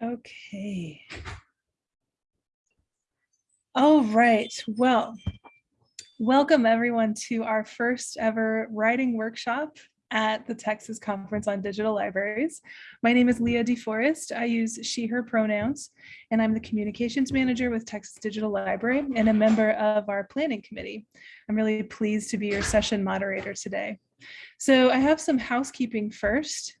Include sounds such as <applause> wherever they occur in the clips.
Okay. All right, well, welcome everyone to our first ever writing workshop at the Texas Conference on Digital Libraries. My name is Leah DeForest. I use she, her pronouns, and I'm the communications manager with Texas Digital Library and a member of our planning committee. I'm really pleased to be your session moderator today. So I have some housekeeping first.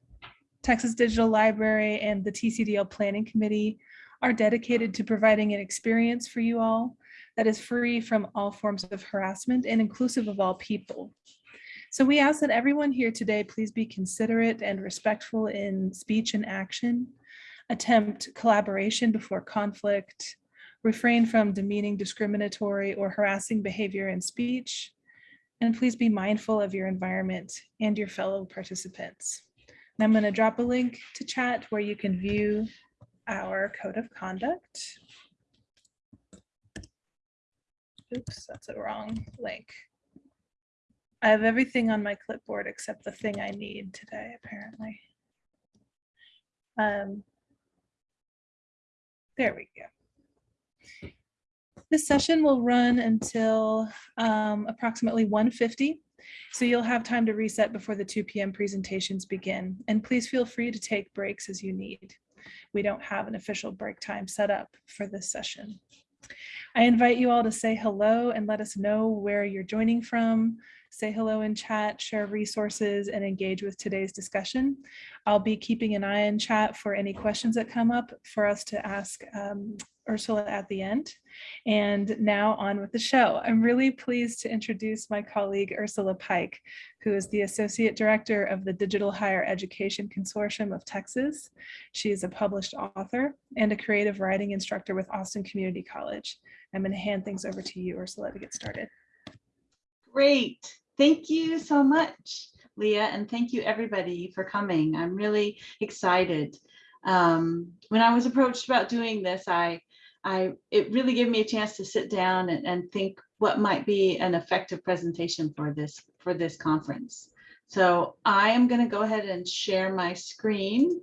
Texas Digital Library and the TCDL Planning Committee are dedicated to providing an experience for you all that is free from all forms of harassment and inclusive of all people. So we ask that everyone here today please be considerate and respectful in speech and action, attempt collaboration before conflict, refrain from demeaning, discriminatory, or harassing behavior in speech, and please be mindful of your environment and your fellow participants. I'm going to drop a link to chat where you can view our code of conduct. Oops, that's a wrong link. I have everything on my clipboard except the thing I need today, apparently. Um, there we go. This session will run until um, approximately 1.50. So you'll have time to reset before the 2 p.m. presentations begin. And please feel free to take breaks as you need. We don't have an official break time set up for this session. I invite you all to say hello and let us know where you're joining from. Say hello in chat, share resources, and engage with today's discussion. I'll be keeping an eye in chat for any questions that come up for us to ask um, Ursula at the end. And now on with the show. I'm really pleased to introduce my colleague Ursula Pike, who is the Associate Director of the Digital Higher Education Consortium of Texas. She is a published author and a creative writing instructor with Austin Community College. I'm going to hand things over to you, Ursula, to get started. Great. Thank you so much, Leah, and thank you everybody for coming. I'm really excited. Um, when I was approached about doing this, I, I, it really gave me a chance to sit down and, and think what might be an effective presentation for this, for this conference. So I am going to go ahead and share my screen.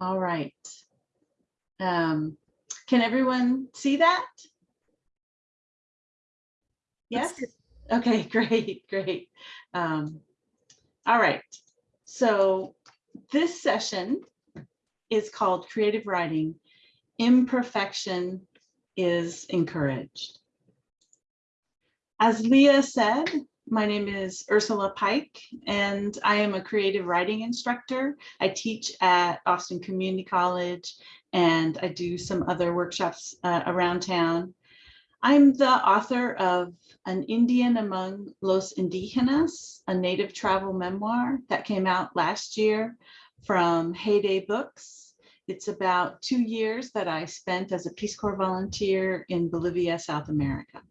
All right. Um, can everyone see that? Yes? Okay, <laughs> great, great. Um, all right. So this session is called Creative Writing. Imperfection is encouraged. As Leah said, my name is Ursula Pike, and I am a creative writing instructor. I teach at Austin Community College, and I do some other workshops uh, around town. I'm the author of An Indian Among Los Indigenas, a native travel memoir that came out last year from Heyday Books. It's about two years that I spent as a Peace Corps volunteer in Bolivia, South America.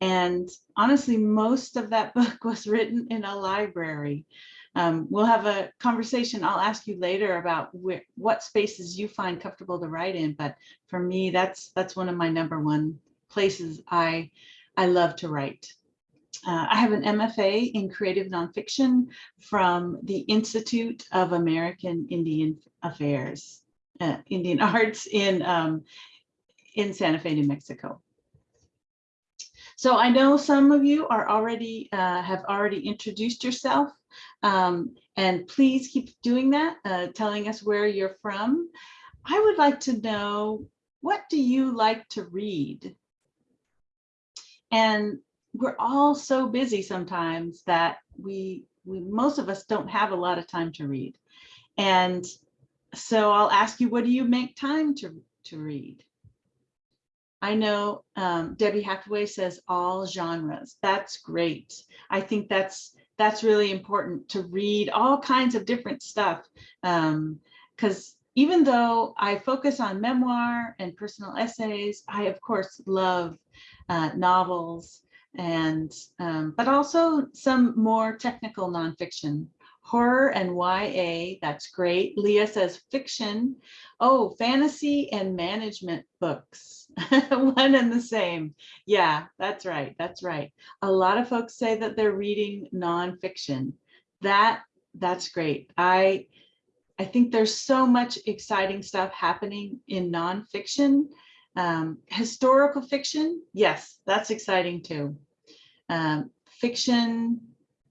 And honestly, most of that <laughs> book was written in a library. Um, we'll have a conversation. I'll ask you later about what spaces you find comfortable to write in. But for me, that's that's one of my number one places I, I love to write. Uh, I have an MFA in creative nonfiction from the Institute of American Indian Affairs, uh, Indian <laughs> Arts in, um, in Santa Fe, New Mexico. So I know some of you are already uh, have already introduced yourself um, and please keep doing that, uh, telling us where you're from. I would like to know, what do you like to read? And we're all so busy sometimes that we, we most of us don't have a lot of time to read. And so I'll ask you, what do you make time to, to read? I know um, Debbie Hathaway says all genres. That's great. I think that's that's really important to read all kinds of different stuff. Because um, even though I focus on memoir and personal essays, I of course love uh, novels and um, but also some more technical nonfiction horror and YA, that's great. Leah says fiction. Oh, fantasy and management books, <laughs> one and the same. Yeah, that's right, that's right. A lot of folks say that they're reading nonfiction. That, that's great. I I think there's so much exciting stuff happening in nonfiction. Um, historical fiction, yes, that's exciting too. Um, fiction,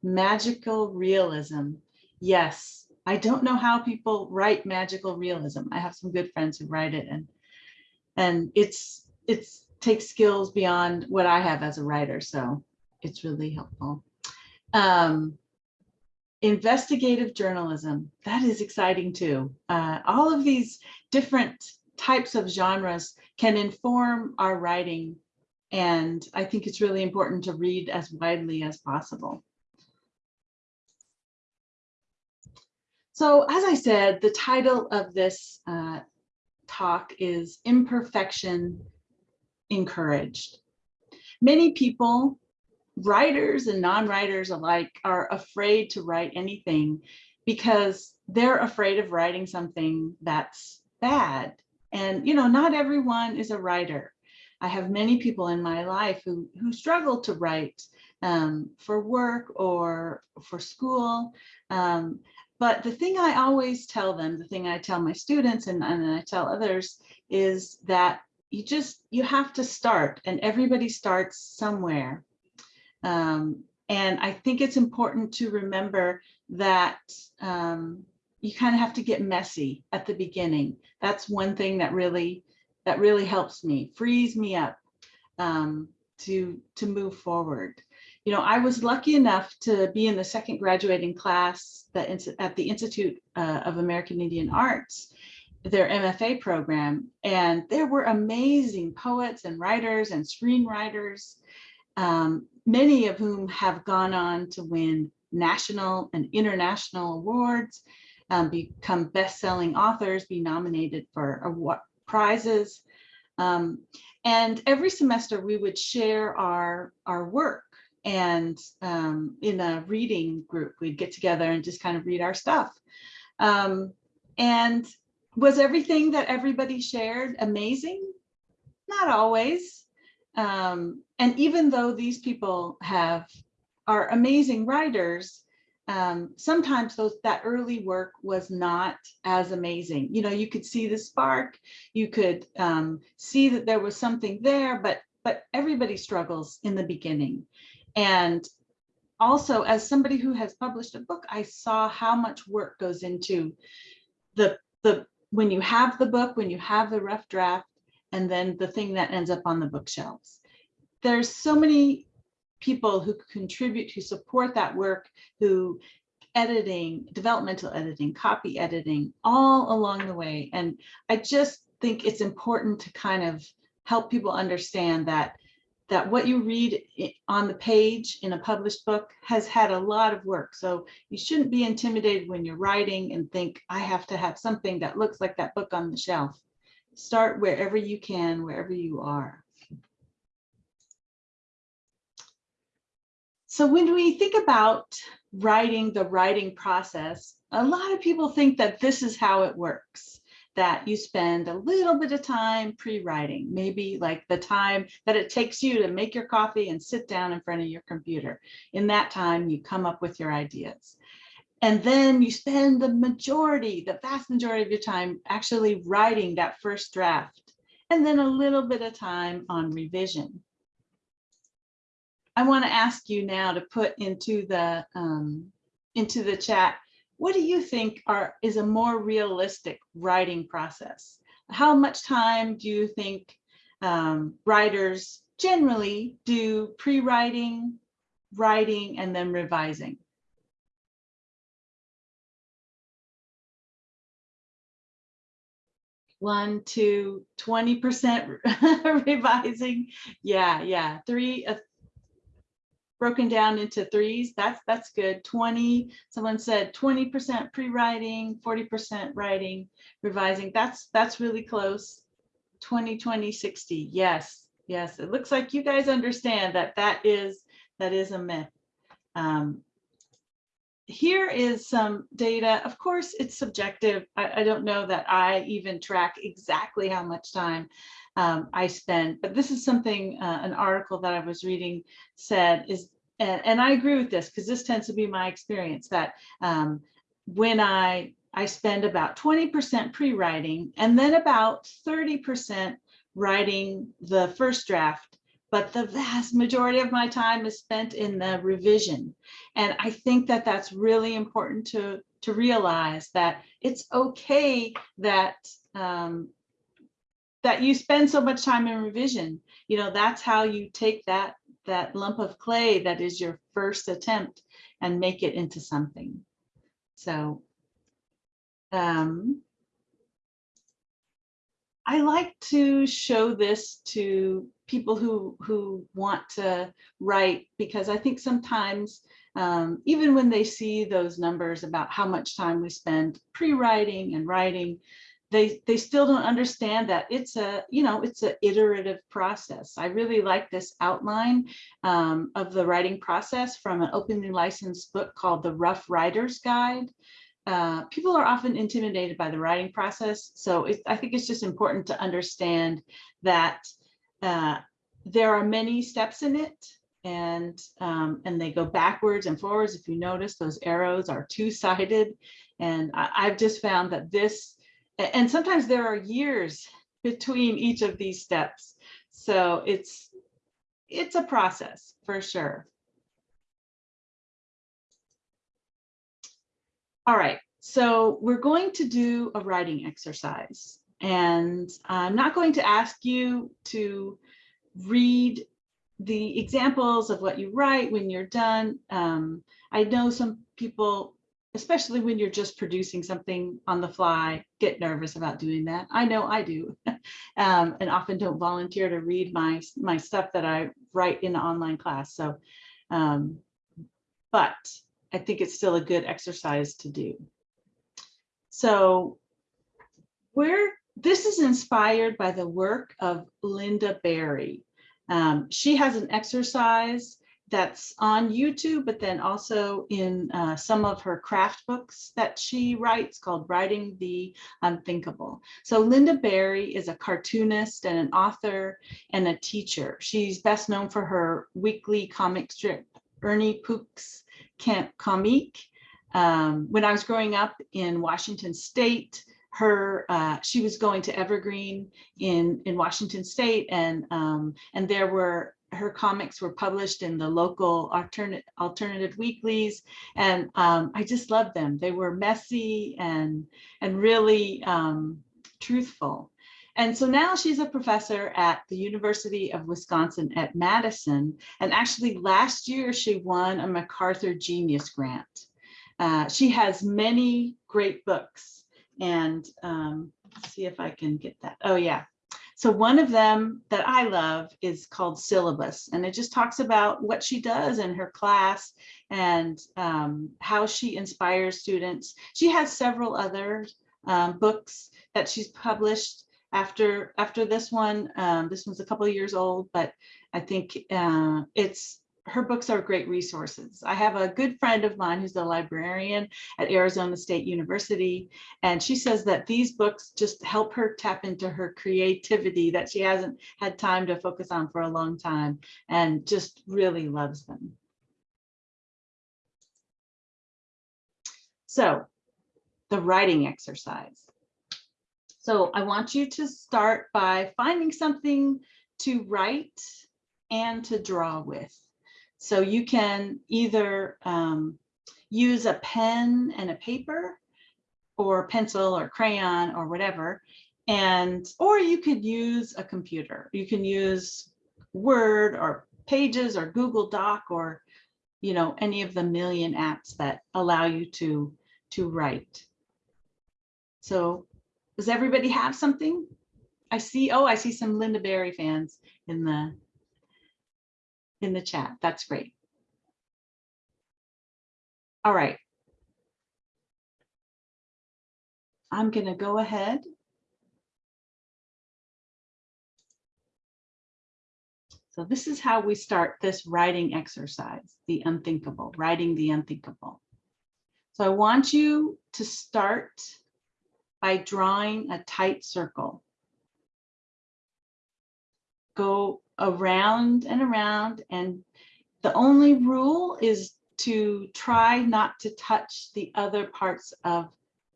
magical realism, yes. I don't know how people write magical realism. I have some good friends who write it and and it's it's takes skills beyond what I have as a writer, so it's really helpful. Um, investigative journalism, that is exciting too. Uh, all of these different types of genres can inform our writing. And I think it's really important to read as widely as possible. So as I said, the title of this uh, talk is Imperfection Encouraged. Many people writers and non-writers alike are afraid to write anything because they're afraid of writing something that's bad. And, you know, not everyone is a writer. I have many people in my life who, who struggle to write um, for work or for school. Um, but the thing I always tell them, the thing I tell my students and, and I tell others is that you just, you have to start and everybody starts somewhere. Um, and I think it's important to remember that um, you kind of have to get messy at the beginning. That's one thing that really that really helps me, frees me up um, to to move forward. You know, I was lucky enough to be in the second graduating class that at the Institute uh, of American Indian Arts, their MFA program, and there were amazing poets and writers and screenwriters um, many of whom have gone on to win national and international awards, um, become best-selling authors, be nominated for award prizes. Um, and every semester we would share our, our work and um, in a reading group, we'd get together and just kind of read our stuff. Um, and was everything that everybody shared amazing? Not always. Um, and even though these people have are amazing writers, um, sometimes those that early work was not as amazing. You know, you could see the spark, you could um, see that there was something there, but but everybody struggles in the beginning. And also, as somebody who has published a book, I saw how much work goes into the the when you have the book, when you have the rough draft, and then the thing that ends up on the bookshelves. There's so many people who contribute, who support that work, who editing, developmental editing, copy editing, all along the way. And I just think it's important to kind of help people understand that that what you read on the page in a published book has had a lot of work. So you shouldn't be intimidated when you're writing and think, I have to have something that looks like that book on the shelf start wherever you can, wherever you are. So when we think about writing the writing process, a lot of people think that this is how it works, that you spend a little bit of time pre-writing, maybe like the time that it takes you to make your coffee and sit down in front of your computer. In that time, you come up with your ideas. And then you spend the majority, the vast majority of your time actually writing that first draft, and then a little bit of time on revision. I want to ask you now to put into the um, into the chat, what do you think are is a more realistic writing process? How much time do you think um, writers generally do pre-writing, writing, and then revising? one, two, 20% <laughs> revising. Yeah, yeah, three, uh, broken down into threes. That's that's good. 20, someone said 20% pre-writing, 40% writing, revising. That's that's really close. 20, 20, 60. Yes, yes. It looks like you guys understand that that is that is a myth. Um, here is some data. Of course, it's subjective. I, I, don't know that I even track exactly how much time um, I spend, but this is something, uh, an article that I was reading said is, and, and I agree with this because this tends to be my experience that um, when I, I spend about 20% pre-writing and then about 30% writing the first draft. But the vast majority of my time is spent in the revision. And I think that that's really important to, to realize that it's okay that um, that you spend so much time in revision. You know, that's how you take that that lump of clay that is your first attempt and make it into something. So um, I like to show this to people who who want to write because I think sometimes um, even when they see those numbers about how much time we spend pre-writing and writing, they they still don't understand that it's a you know it's an iterative process. I really like this outline um, of the writing process from an openly licensed book called the rough writers guide. Uh, people are often intimidated by the writing process so it, i think it's just important to understand that uh, there are many steps in it and um, and they go backwards and forwards. If you notice those arrows are two-sided and I, i've just found that this and sometimes there are years between each of these steps. So it's it's a process for sure. All right, so we're going to do a writing exercise and I'm not going to ask you to read the examples of what you write when you're done. Um, I know some people especially when you're just producing something on the fly, get nervous about doing that. I know I do, <laughs> um, and often don't volunteer to read my, my stuff that I write in the online class. So, um, but I think it's still a good exercise to do. So where this is inspired by the work of Lynda Barry. Um, she has an exercise that's on YouTube, but then also in uh, some of her craft books that she writes called Writing the Unthinkable. So Lynda Barry is a cartoonist and an author and a teacher. She's best known for her weekly comic strip, Ernie Pook's Camp Comique. Um, when I was growing up in Washington State, her uh, she was going to Evergreen in in Washington State and um, and there were her comics were published in the local alternate alternative weeklies and um, I just loved them. They were messy and and really um, truthful. And so now she's a professor at the University of Wisconsin at Madison. And actually last year she won a MacArthur Genius Grant. Uh, she has many great books and um, see if I can get that. Oh yeah, so one of them that I love is called Syllabus, and it just talks about what she does in her class and um, how she inspires students. She has several other um, books that she's published after after this one. Um, this one's a couple of years old, but I think uh, it's her books are great resources. I have a good friend of mine who's a librarian at Arizona State University, and she says that these books just help her tap into her creativity that she hasn't had time to focus on for a long time and just really loves them. So the writing exercise. So I want you to start by finding something to write and to draw with. So you can either um, use a pen and a paper or pencil or crayon or whatever, and or you could use a computer. You can use Word or Pages or Google Doc or you know any of the million apps that allow you to to write. So does everybody have something? I see, oh, I see some Lynda Barry fans in the in the chat. That's great. All right. I'm going to go ahead. So this is how we start this writing exercise, the unthinkable, writing the unthinkable. So I want you to start by drawing a tight circle. Go around and around and the only rule is to try not to touch the other parts of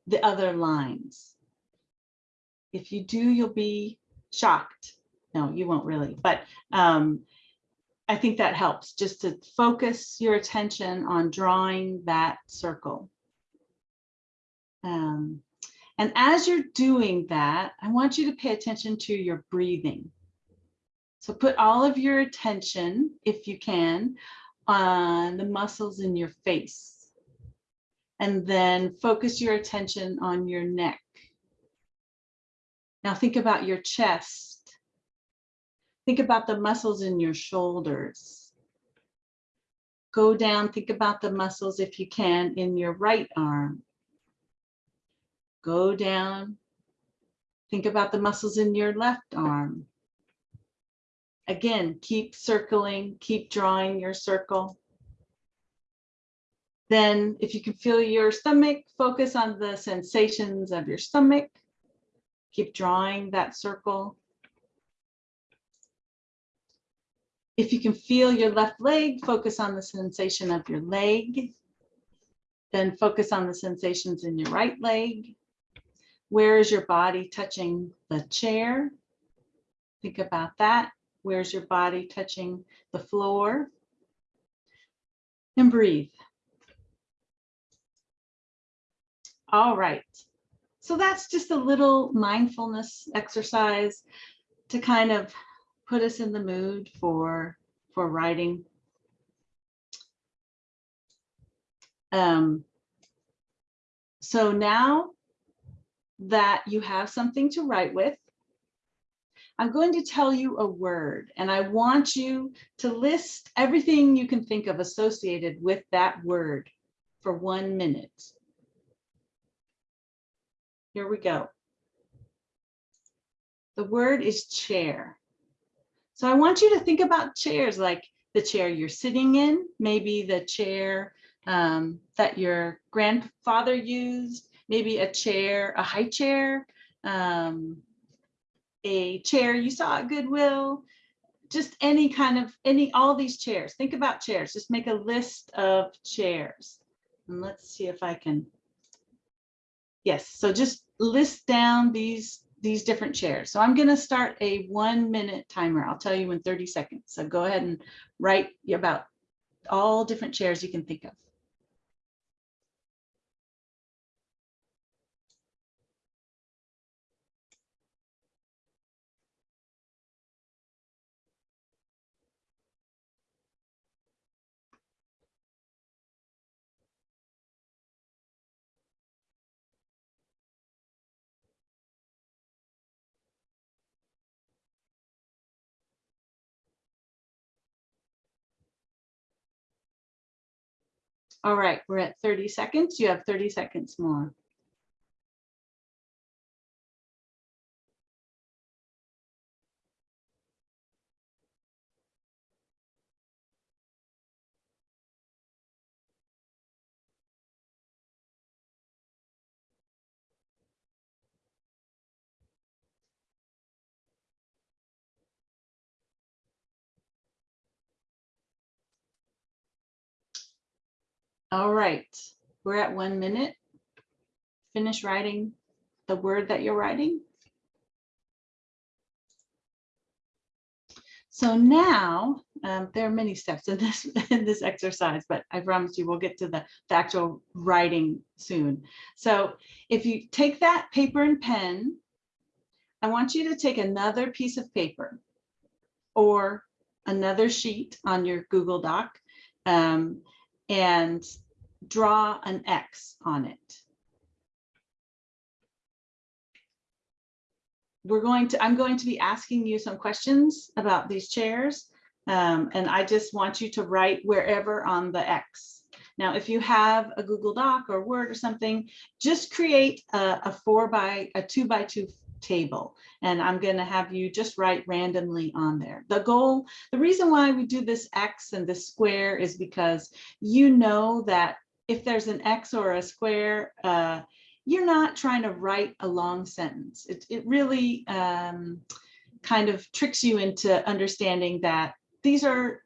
the other lines. If you do, you'll be shocked. No, you won't really, but um, I think that helps just to focus your attention on drawing that circle. Um, and as you're doing that, I want you to pay attention to your breathing. So put all of your attention, if you can, on the muscles in your face. And then focus your attention on your neck. Now think about your chest. Think about the muscles in your shoulders. Go down, think about the muscles, if you can, in your right arm. Go down. Think about the muscles in your left arm. Again, keep circling, keep drawing your circle. Then if you can feel your stomach, focus on the sensations of your stomach. Keep drawing that circle. If you can feel your left leg, focus on the sensation of your leg. Then focus on the sensations in your right leg. Where is your body touching the chair? Think about that. Where's your body touching the floor? And breathe. All right. So that's just a little mindfulness exercise to kind of put us in the mood for, for writing. Um, so now that you have something to write with, I'm going to tell you a word and I want you to list everything you can think of associated with that word for one minute. Here we go. The word is chair. So I want you to think about chairs like the chair you're sitting in, maybe the chair um, that your grandfather used, maybe a chair, a high chair, um, a chair you saw at Goodwill, just any kind of, any, all these chairs. Think about chairs. Just make a list of chairs. And let's see if I can. Yes, so just list down these these different chairs. So I'm going to start a one minute timer. I'll tell you in 30 seconds. So go ahead and write about all different chairs you can think of. All right, we're at 30 seconds. You have 30 seconds more. All right, we're at one minute. Finish writing the word that you're writing. So now um, there are many steps in this <laughs> in this exercise, but I promise you we'll get to the, the actual writing soon. So if you take that paper and pen, I want you to take another piece of paper or another sheet on your Google Doc um, and draw an X on it. We're going to, I'm going to be asking you some questions about these chairs. Um, and I just want you to write wherever on the X. Now, if you have a Google Doc or Word or something, just create a, a four by, a two by two table and I'm going to have you just write randomly on there. The goal, the reason why we do this X and this square is because you know that if there's an X or a square, uh, you're not trying to write a long sentence. It, it really um, kind of tricks you into understanding that these are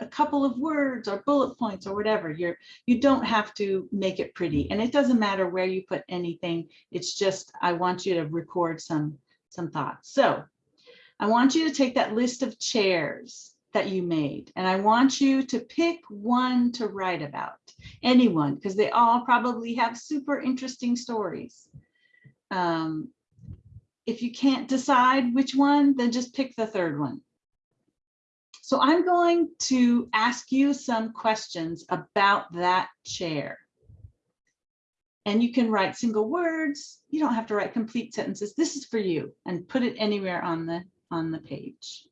a couple of words or bullet points or whatever. You're, you don't have to make it pretty. And it doesn't matter where you put anything. It's just, I want you to record some, some thoughts. So I want you to take that list of chairs that you made and I want you to pick one to write about, anyone, because they all probably have super interesting stories. Um, if you can't decide which one, then just pick the third one. So I'm going to ask you some questions about that chair. And you can write single words. You don't have to write complete sentences. This is for you and put it anywhere on the on the page.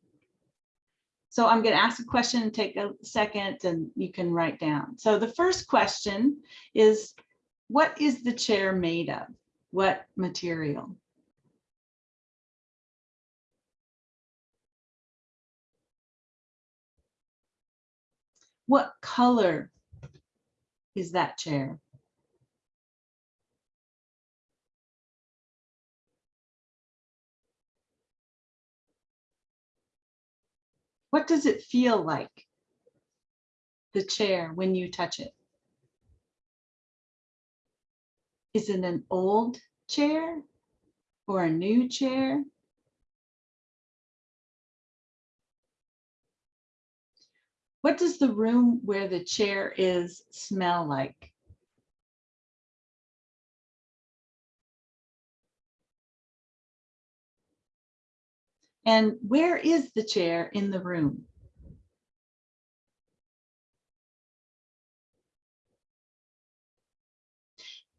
So I'm going to ask a question and take a second and you can write down. So the first question is, what is the chair made of? What material? What color is that chair? What does it feel like? The chair when you touch it? Is it an old chair or a new chair? What does the room where the chair is smell like? And where is the chair in the room?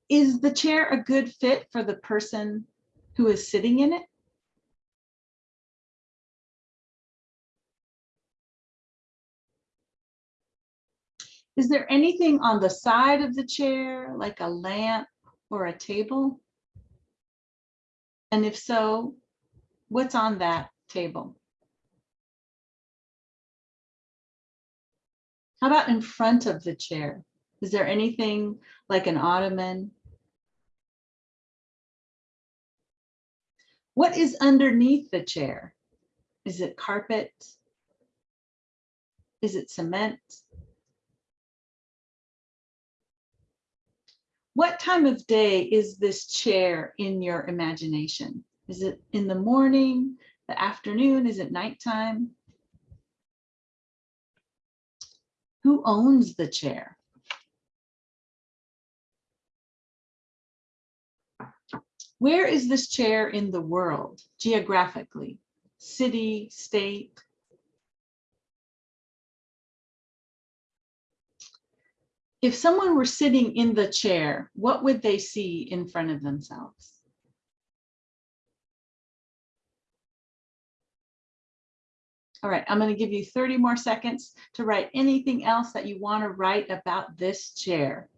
Is the chair a good fit for the person who is sitting in it? Is there anything on the side of the chair, like a lamp or a table? And if so, what's on that table? How about in front of the chair? Is there anything like an ottoman? What is underneath the chair? Is it carpet? Is it cement? What time of day is this chair in your imagination? Is it in the morning, the afternoon? Is it nighttime? Who owns the chair? Where is this chair in the world geographically? City, state? If someone were sitting in the chair, what would they see in front of themselves? All right, I'm going to give you 30 more seconds to write anything else that you want to write about this chair.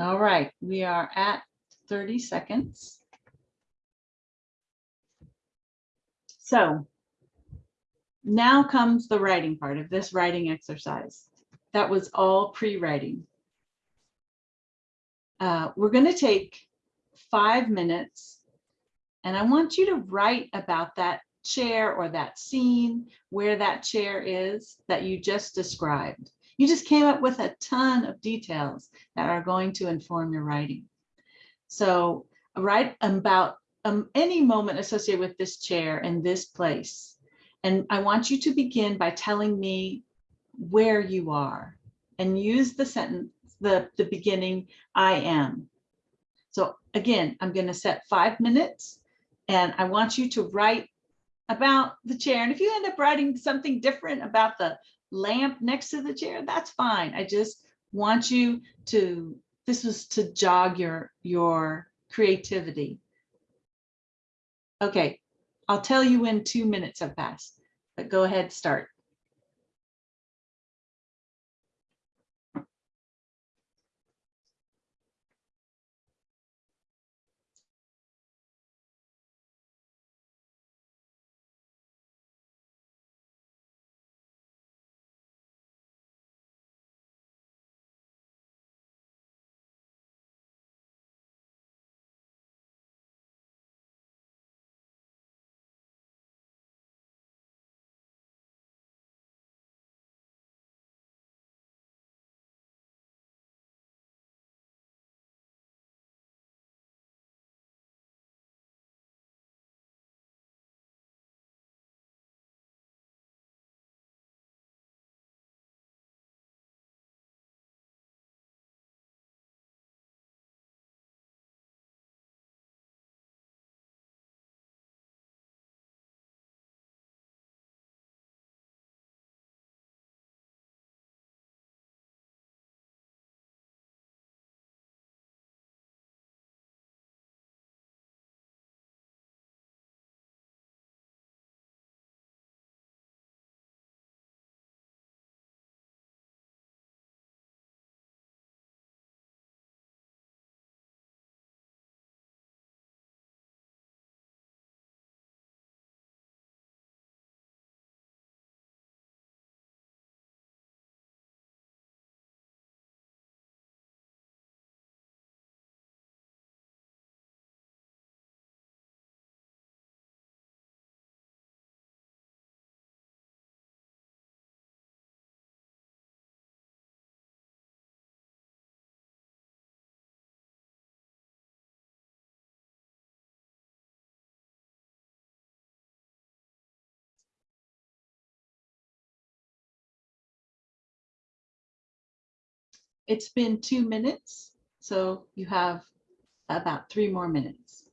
All right, we are at 30 seconds. So now comes the writing part of this writing exercise. That was all pre-writing. Uh, we're going to take five minutes and I want you to write about that chair or that scene where that chair is that you just described. You just came up with a ton of details that are going to inform your writing. So write about um, any moment associated with this chair and this place. And I want you to begin by telling me where you are and use the sentence, the, the beginning, I am. So again, I'm going to set five minutes and I want you to write about the chair. And if you end up writing something different about the lamp next to the chair, that's fine. I just want you to, this was to jog your, your creativity Okay, I'll tell you when two minutes have passed, but go ahead, start. It's been two minutes, so you have about three more minutes.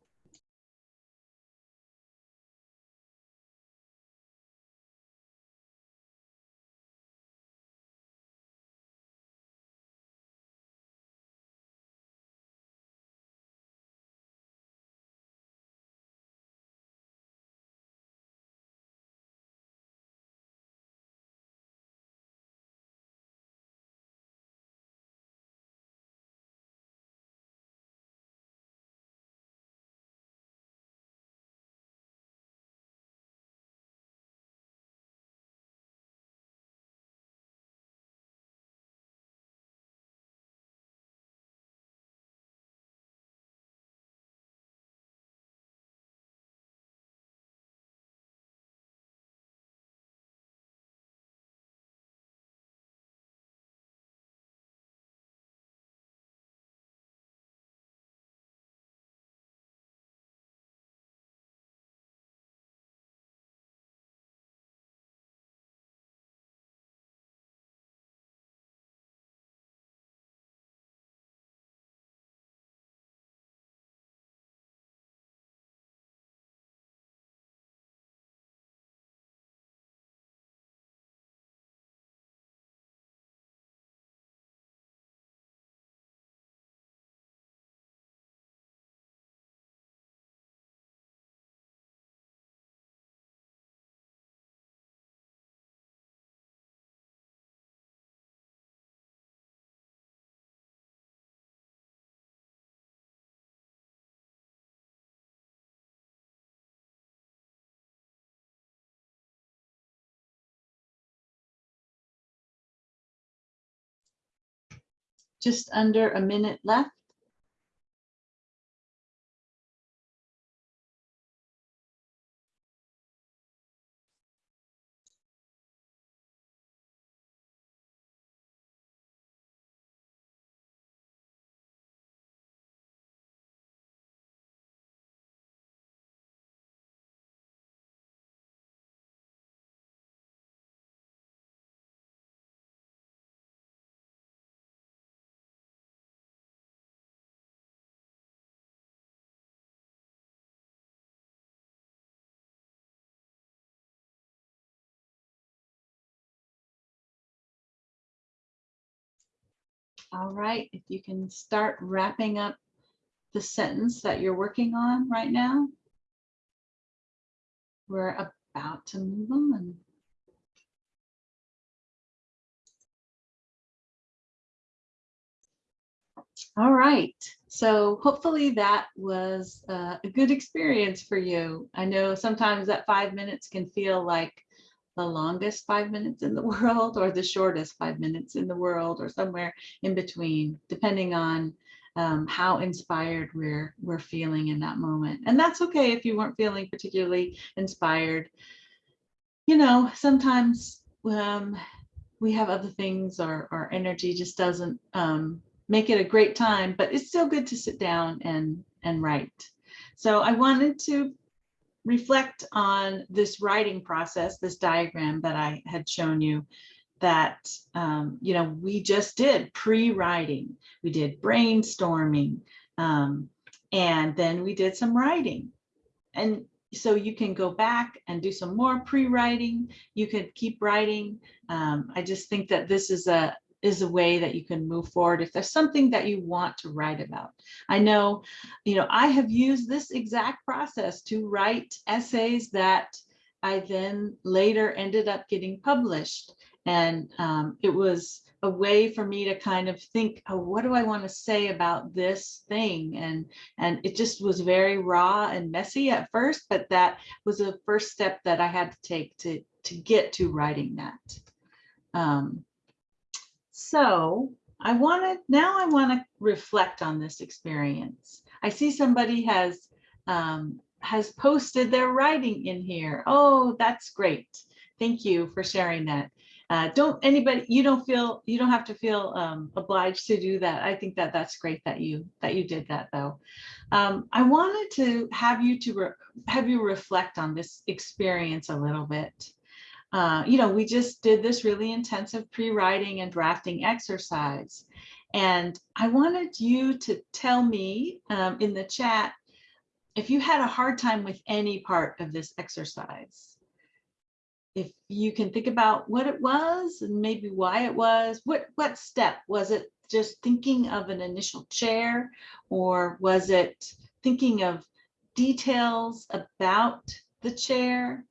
Just under a minute left. All right, if you can start wrapping up the sentence that you're working on right now. we're about to move on. All right, so hopefully that was uh, a good experience for you. I know sometimes that five minutes can feel like the longest five minutes in the <laughs> world or the shortest five minutes in the world or somewhere in between, depending on um, how inspired we're we're feeling in that moment. And that's okay if you weren't feeling particularly inspired. You know, sometimes um, we have other things or our energy just doesn't um, make it a great time, but it's still good to sit down and, and write. So I wanted to reflect on this writing process, this diagram that I had shown you that, um, you know, we just did pre-writing, we did brainstorming, um, and then we did some writing. And so you can go back and do some more pre-writing, you could keep writing. Um, I just think that this is a, is a way that you can move forward if there's something that you want to write about. I know, you know, I have used this exact process to write essays that I then later ended up getting published. And um, it was a way for me to kind of think, oh, what do I want to say about this thing? And, and it just was very raw and messy at first, but that was the first step that I had to take to, to get to writing that. Um, so I want to now I want to reflect on this experience. I see somebody has um, has posted their writing in here. Oh, that's great. Thank you for sharing that. Uh, don't anybody you don't feel you don't have to feel um, obliged to do that. I think that that's great that you that you did that though. Um, I wanted to have you to have you reflect on this experience a little bit. Uh, you know, we just did this really intensive pre-writing and drafting exercise. And I wanted you to tell me um, in the chat if you had a hard time with any part of this exercise. If you can think about what it was and maybe why it was, what, what step? Was it just thinking of an initial chair or was it thinking of details about the chair?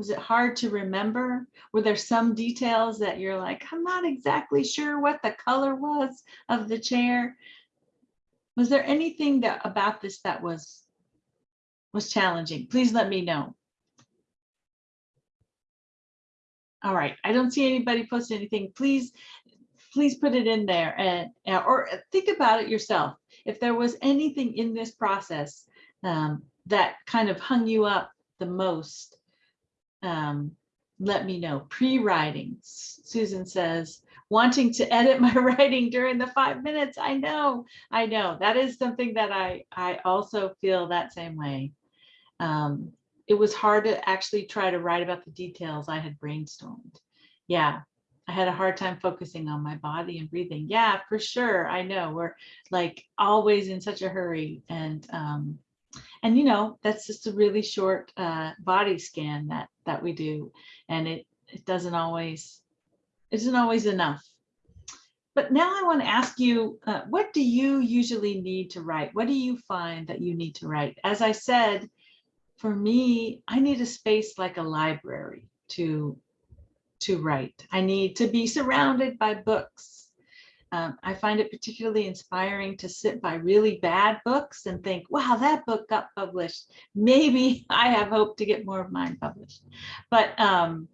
Was it hard to remember? Were there some details that you're like, I'm not exactly sure what the color was of the chair? Was there anything that about this that was was challenging? Please let me know. All right, I don't see anybody post anything. Please, please put it in there and or think about it yourself. If there was anything in this process um, that kind of hung you up the most, um, let me know. Pre-writing, Susan says, wanting to edit my <laughs> writing during the five minutes. I know, I know. That is something that I, I also feel that same way. Um, it was hard to actually try to write about the details I had brainstormed. Yeah, I had a hard time focusing on my body and breathing. Yeah, for sure. I know we're like always in such a hurry and um, and you know that's just a really short uh, body scan that that we do and it it doesn't always isn't always enough. But now I want to ask you uh, what do you usually need to write? What do you find that you need to write? As I said for me I need a space like a library to to write. I need to be surrounded by books um, I find it particularly inspiring to sit by really bad books and think, wow, that book got published. Maybe <laughs> I have hope to get more of mine published. But um,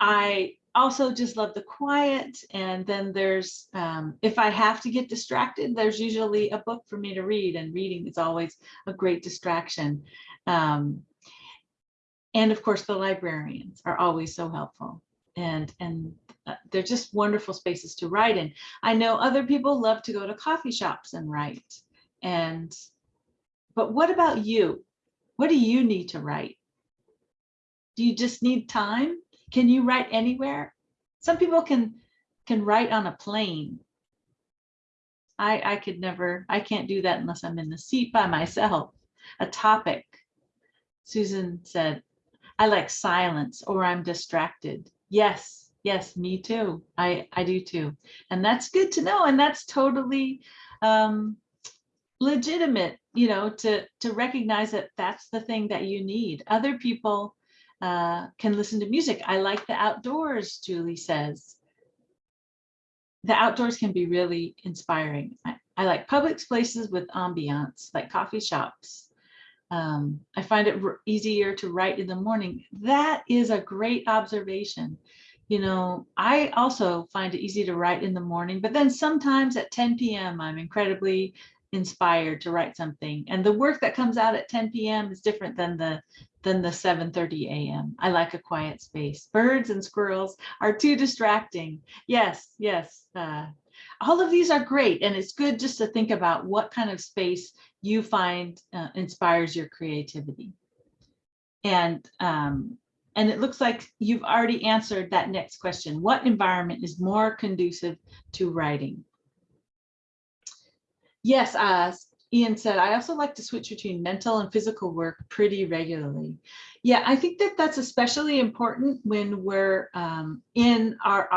I also just love the quiet. And then there's, um, if I have to get distracted, there's usually a book for me to read and reading is always a great distraction. Um, and of course, the librarians are always so helpful and and Uh, they're just wonderful spaces to write in. I know other people love to go to coffee shops and write. And, but what about you? What do you need to write? Do you just need time? Can you write anywhere? Some people can can write on a plane. I I could never, I can't do that unless I'm in the seat by myself. A topic. Susan said, I like silence or I'm distracted. Yes, Yes, me too. I, I do too. And that's good to know. And that's totally um, legitimate, you know, to, to recognize that that's the thing that you need. Other people uh, can listen to music. I like the outdoors, Julie says. The outdoors can be really inspiring. I, I like public places with ambiance, like coffee shops. Um, I find it easier to write in the morning. That is a great observation. You know, I also find it easy to write in the morning, but then sometimes at 10 p.m., I'm incredibly inspired to write something. And the work that comes out at 10 p.m. is different than the than the 7:30 a.m. I like a quiet space. Birds and squirrels are too distracting. Yes, yes. Uh, all of these are great, and it's good just to think about what kind of space you find uh, inspires your creativity. And um, and it looks like you've already answered that next question. What environment is more conducive to writing? Yes, uh, Ian said, I also like to switch between mental and physical work pretty regularly. Yeah, I think that that's especially important when we're um, in our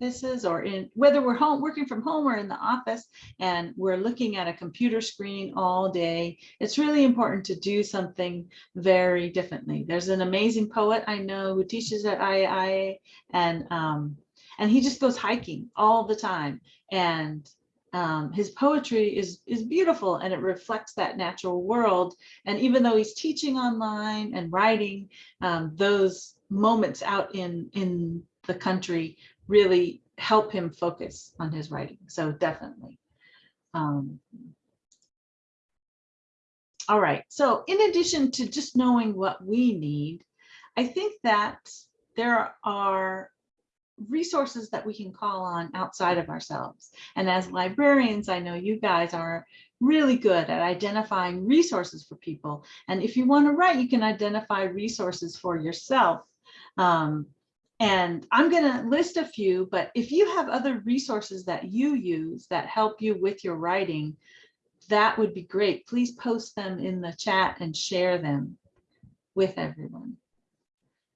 offices or in whether we're home working from home or in the office and we're looking at a computer screen all day. It's really important to do something very differently. There's an amazing poet I know who teaches at IIA and um, and he just goes hiking all the time and um, his poetry is is beautiful and it reflects that natural world. And even though he's teaching online and writing, um, those moments out in in the country really help him focus on his writing. So definitely. Um, all right. So in addition to just knowing what we need, I think that there are resources that we can call on outside of ourselves. And as librarians, I know you guys are really good at identifying resources for people. And if you want to write, you can identify resources for yourself. Um, and I'm going to list a few, but if you have other resources that you use that help you with your writing, that would be great. Please post them in the chat and share them with everyone.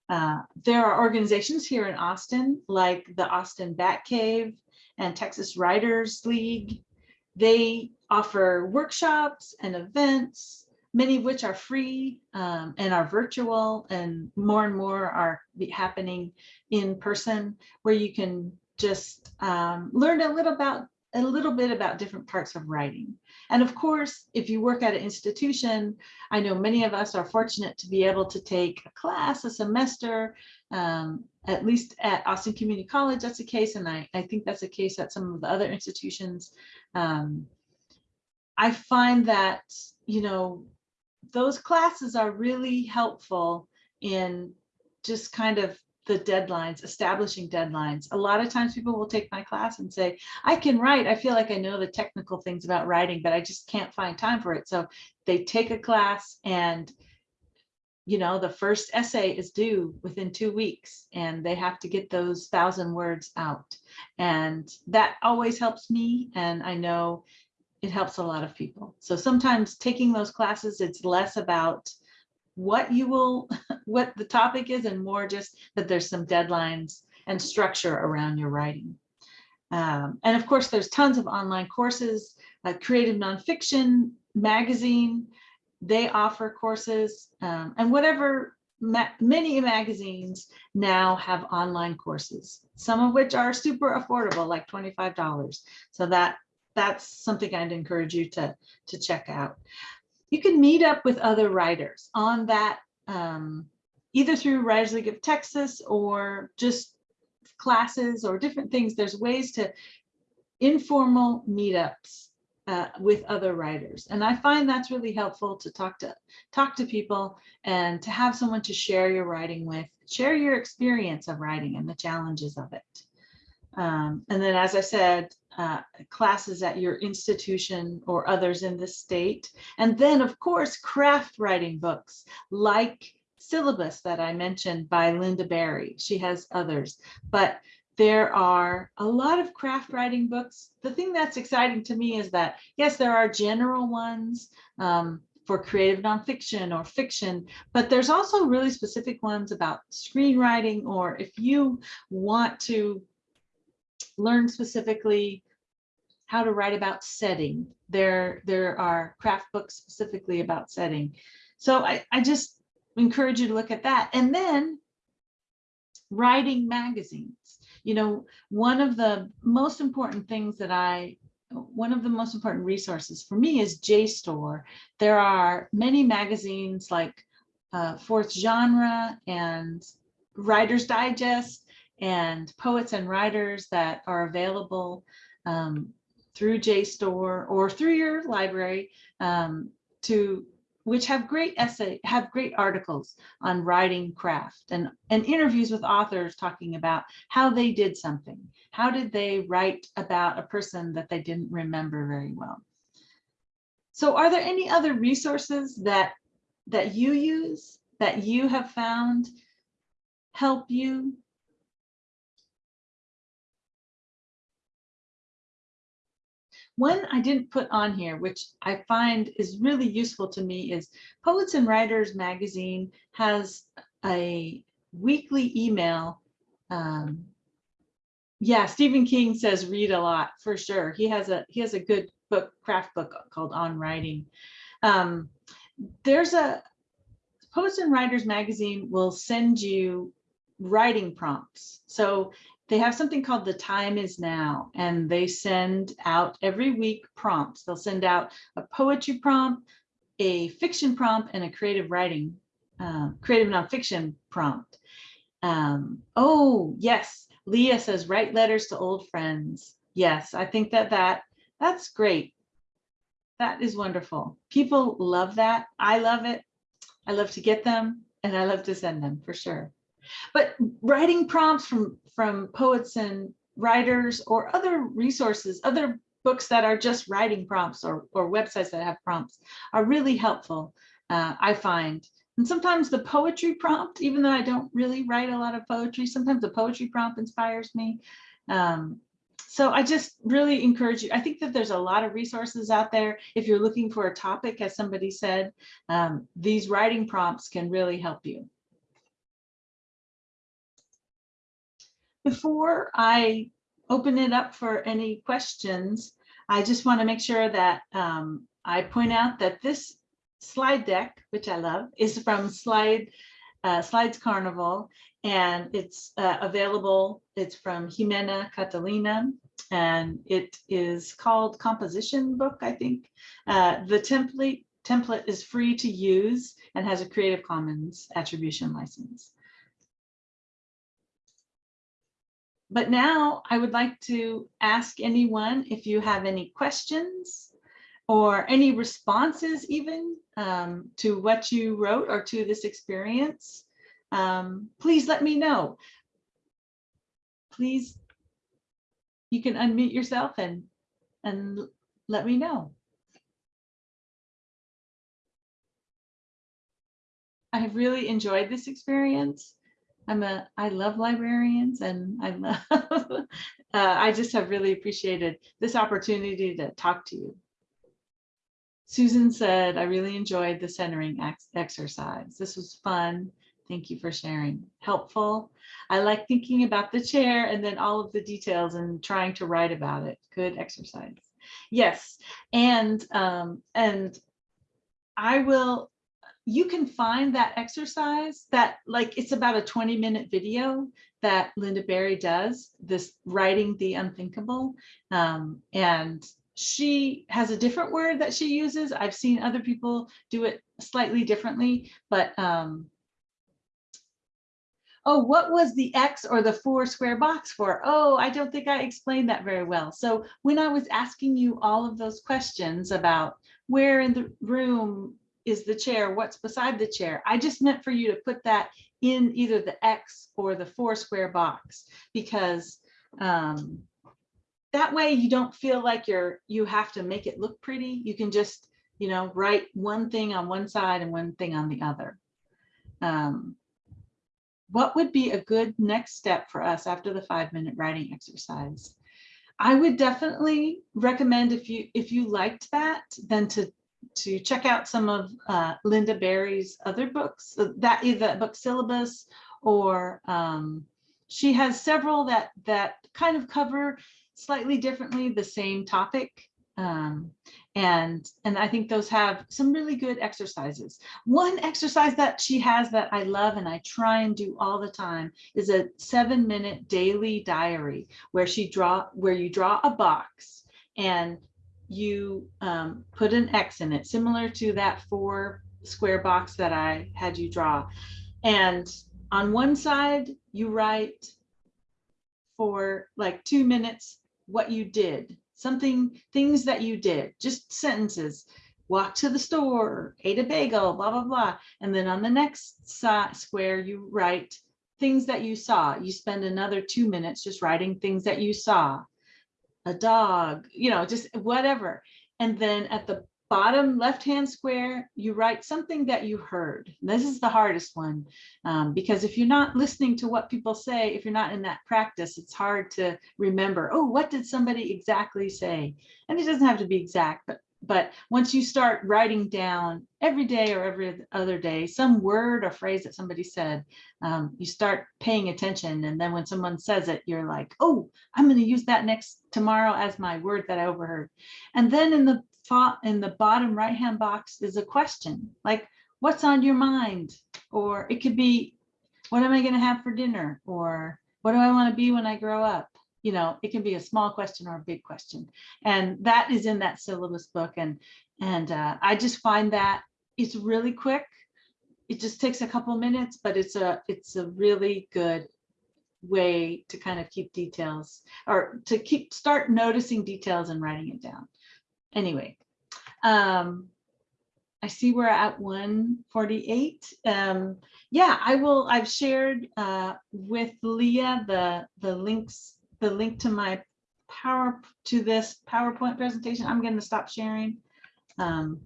Uh, there are organizations here in Austin, like the Austin Bat Cave and Texas Writers League. They offer workshops and events, many of which are free um, and are virtual, and more and more are happening in person, where you can just um, learn a little about a little bit about different parts of writing. And of course, if you work at an institution, I know many of us are fortunate to be able to take a class, a semester, um, at least at Austin Community College, that's the case. And I, I think that's the case at some of the other institutions. Um, I find that, you know, those classes are really helpful in just kind of the deadlines, establishing deadlines. A lot of times people will take my class and say, I can write. I feel like I know the technical things about writing, but I just can't find time for it. So they take a class and you know, the first essay is due within two weeks and they have to get those thousand words out. And that always helps me. And I know it helps a lot of people. So sometimes taking those classes, it's less about what you will, <laughs> what the topic is and more just that there's some deadlines and structure around your writing. Um, and of course, there's tons of online courses, uh, Creative Nonfiction Magazine, they offer courses um, and whatever ma many magazines now have online courses, some of which are super affordable, like $25. So that that's something I'd encourage you to, to check out you can meet up with other writers on that, um, either through Writers League of Texas or just classes or different things. There's ways to informal meetups uh, with other writers. And I find that's really helpful to talk to talk to people and to have someone to share your writing with, share your experience of writing and the challenges of it. Um, and then, as I said, uh, classes at your institution or others in the state. And then, of course, craft writing books like Syllabus that I mentioned by Lynda Barry. She has others, but there are a lot of craft writing books. The thing that's exciting to me is that, yes, there are general ones um, for creative nonfiction or fiction, but there's also really specific ones about screenwriting, or if you want to learn specifically how to write about setting. There, there are craft books specifically about setting. So I, I just encourage you to look at that. And then writing magazines. You know, one of the most important things that I, one of the most important resources for me is JSTOR. There are many magazines like uh, Fourth Genre and Writer's Digest and Poets and Writers that are available um, through JSTOR or through your library um, to which have great essay, have great articles on writing craft and, and interviews with authors talking about how they did something. How did they write about a person that they didn't remember very well? So are there any other resources that, that you use, that you have found help you One I didn't put on here, which I find is really useful to me is Poets and Writers magazine has a weekly email. Um, yeah, Stephen King says read a lot for sure. He has a he has a good book, craft book called On Writing. Um, there's a Poets and Writers magazine will send you writing prompts. So they have something called the time is now and they send out every week prompts. They'll send out a poetry prompt a fiction prompt and a creative writing uh, creative nonfiction prompt. Um, oh yes leah says write letters to old friends. Yes i think that that that's great. That is wonderful. People love that. I love it. I love to get them and i love to send them for sure but writing prompts from, from poets and writers or other resources, other books that are just writing prompts or, or websites that have prompts are really helpful, uh, I find. And sometimes the poetry prompt, even though I don't really write a lot of poetry, sometimes the poetry prompt inspires me. Um, so I just really encourage you. I think that there's a lot of resources out there. If you're looking for a topic, as somebody said, um, these writing prompts can really help you. Before I open it up for any questions, I just want to make sure that um, I point out that this slide deck, which I love, is from Slide uh, Slides Carnival, and it's uh, available. It's from Jimena Catalina, and it is called Composition Book, I think. Uh, the template template is free to use and has a Creative Commons attribution license. But now I would like to ask anyone if you have any questions or any responses even um, to what you wrote or to this experience, um, please let me know. Please, you can unmute yourself and, and let me know. I have really enjoyed this experience. I'm a, I love librarians and I love, <laughs> uh, I just have really appreciated this opportunity to talk to you. Susan said, I really enjoyed the centering ex exercise. This was fun. Thank you for sharing. Helpful. I like thinking about the chair and then all of the details and trying to write about it. Good exercise. Yes, and um, and I will you can find that exercise that like it's about a 20 minute video that Lynda Barry does this writing the unthinkable. Um, and she has a different word that she uses. I've seen other people do it slightly differently but um, oh what was the X or the four square box for? Oh I don't think I explained that very well. So when I was asking you all of those questions about where in the room is the chair, what's beside the chair. I just meant for you to put that in either the X or the four square box because um, that way you don't feel like you're you have to make it look pretty. You can just, you know, write one thing on one side and one thing on the other. Um, what would be a good next step for us after the five minute writing exercise? I would definitely recommend if you if you liked that, then to to check out some of uh, Lynda Barry's other books, uh, that either book syllabus or um, she has several that that kind of cover slightly differently the same topic. Um, and, and I think those have some really good exercises. One exercise that she has that I love and I try and do all the time is a seven minute daily diary where she draw, where you draw a box and you um, put an X in it, similar to that four square box that I had you draw. And on one side, you write for like two minutes what you did, something, things that you did, just sentences. Walk to the store, ate a bagel, blah, blah, blah. And then on the next side square, you write things that you saw. You spend another two minutes just writing things that you saw. A dog, you know, just whatever. And then at the bottom left-hand square, you write something that you heard. This is the hardest one um, because if you're not listening to what people say, if you're not in that practice, it's hard to remember, oh, what did somebody exactly say? And it doesn't have to be exact, but but once you start writing down every day or every other day, some word or phrase that somebody said, um, you start paying attention. And then when someone says it, you're like, oh, I'm going to use that next tomorrow as my word that I overheard. And then in the in the bottom right hand box is a question like, what's on your mind? Or it could be, what am I going to have for dinner? Or what do I want to be when I grow up? You know, it can be a small question or a big question. And that is in that syllabus book. And, and uh, I just find that it's really quick. It just takes a couple minutes, but it's a, it's a really good way to kind of keep details or to keep, start noticing details and writing it down. Anyway, um, I see we're at 148. Um, yeah, I will, I've shared uh, with Leah the, the links the link to my power to this PowerPoint presentation. I'm going to stop sharing. Um,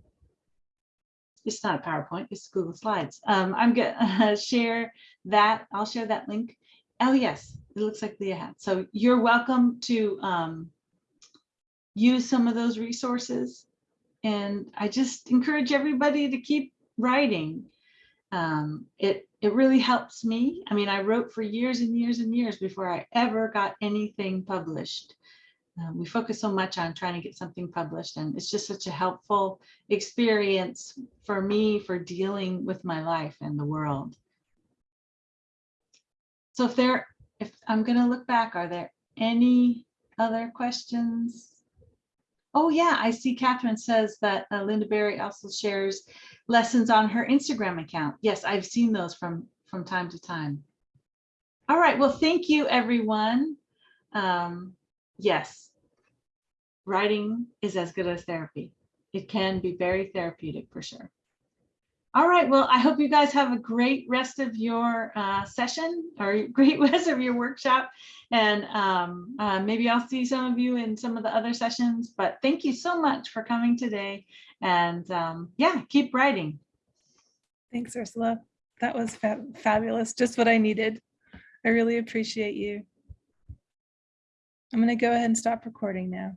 it's not a PowerPoint, it's Google Slides. Um, I'm going <laughs> to share that. I'll share that link. Oh, yes, it looks like Leah had. So you're welcome to um, use some of those resources. And I just encourage everybody to keep writing. Um, it it really helps me. I mean, I wrote for years and years and years before I ever got anything published. Uh, we focus so much on trying to get something published and it's just such a helpful experience for me for dealing with my life and the world. So if there, if I'm going to look back, are there any other questions? Oh yeah, I see Catherine says that uh, Lynda Barry also shares lessons on her Instagram account. Yes, I've seen those from, from time to time. All right, well, thank you, everyone. Um, yes, writing is as good as therapy. It can be very therapeutic for sure. All right, well, I hope you guys have a great rest of your uh, session or <laughs> great rest of your workshop. And um, uh, maybe I'll see some of you in some of the other sessions, but thank you so much for coming today. And um, yeah, keep writing. Thanks, Ursula. That was fa fabulous. Just what I needed. I really appreciate you. I'm going to go ahead and stop recording now.